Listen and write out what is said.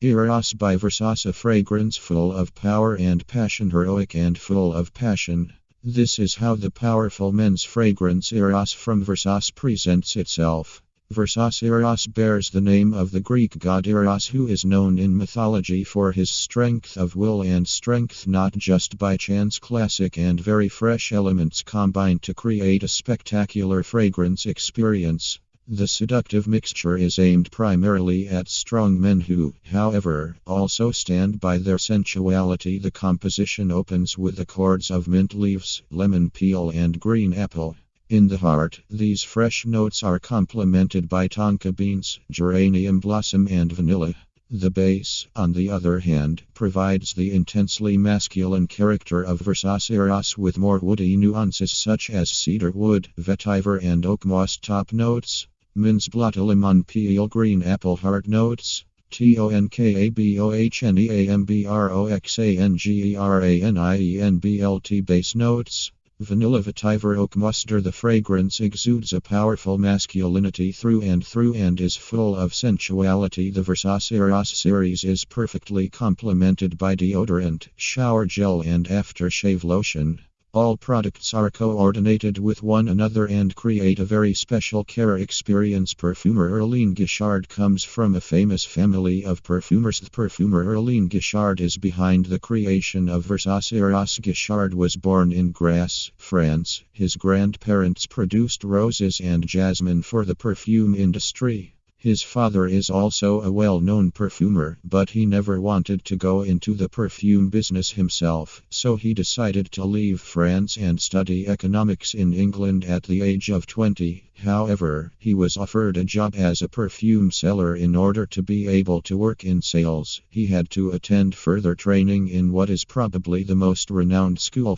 Eros by Versace fragrance full of power and passion, heroic and full of passion. This is how the powerful men's fragrance Eros from Versace presents itself. Versace Eros bears the name of the Greek god Eros, who is known in mythology for his strength of will and strength not just by chance. Classic and very fresh elements combine to create a spectacular fragrance experience. The seductive mixture is aimed primarily at strong men who, however, also stand by their sensuality. The composition opens with accords of mint leaves, lemon peel, and green apple. In the heart, these fresh notes are complemented by tonka beans, geranium blossom, and vanilla. The base, on the other hand, provides the intensely masculine character of Versace Eros with more woody nuances such as cedar wood, vetiver, and oak moss top notes. Minzblatt lemon peel green apple heart notes. T O N K A B O H N E A M B R O X A N G E R A N I E N B L T base notes. Vanilla vetiver oak mustard The fragrance exudes a powerful masculinity through and through and is full of sensuality. The Versace Eros series is perfectly complemented by deodorant, shower gel, and aftershave lotion. All products are coordinated with one another and create a very special care experience. Perfumer Aurélien Guichard comes from a famous family of perfumers. The perfumer Aurélien Guichard is behind the creation of Versace. Eros Guichard was born in Grasse, France. His grandparents produced roses and jasmine for the perfume industry. His father is also a well known perfumer, but he never wanted to go into the perfume business himself, so he decided to leave France and study economics in England at the age of 20. However, he was offered a job as a perfume seller in order to be able to work in sales. He had to attend further training in what is probably the most renowned school